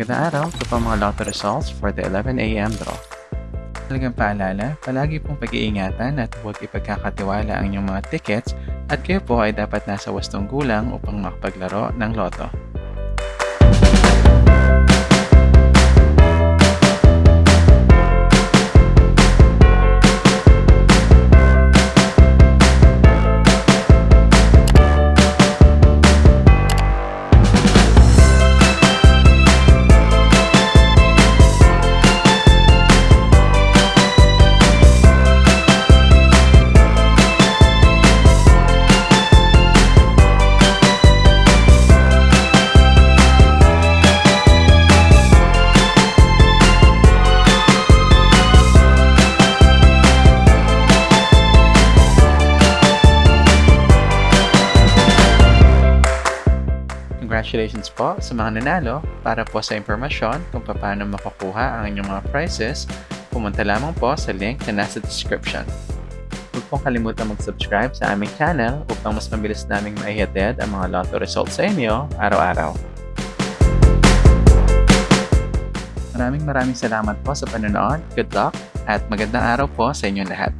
Magandang araw, ito po mga lotto results for the 11am draw. Talagang paalala, palagi pong pag-iingatan at huwag ipagkakatiwala ang inyong mga tickets at kayo po ay dapat nasa wastong gulang upang makapaglaro ng loto. Congratulations po sa mga nanalo. Para po sa impormasyon kung paano makukuha ang inyong mga prizes, pumunta lamang po sa link na nasa description. Huwag pong kalimutan mag-subscribe sa aming channel upang mas mabilis naming maihatid ang mga lotto results sa inyo araw-araw. Maraming maraming salamat po sa panonood. Good luck at magandang araw po sa inyong lahat.